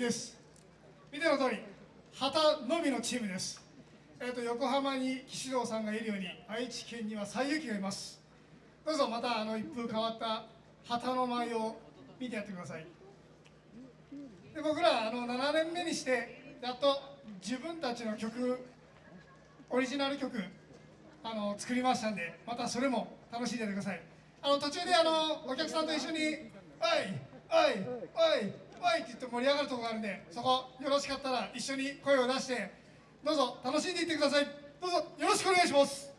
です。見ての通り旗のみのチームです。えーと、横浜に岸堂さんがいるように愛知県には西遊記がいます。どうぞまたあの一風変わった旗の舞を見てやってください。で僕らあの7年目にしてやっと自分たちの曲オリジナル曲あの作りましたんでまたそれも楽しんでてください。あの途中であのお客さんと一緒に「おいおいおいおい」って言って盛り上がるとこがあるんでそこよろしかったら一緒に声を出してどうぞ楽しんでいってください。どうぞよろしくお願いします。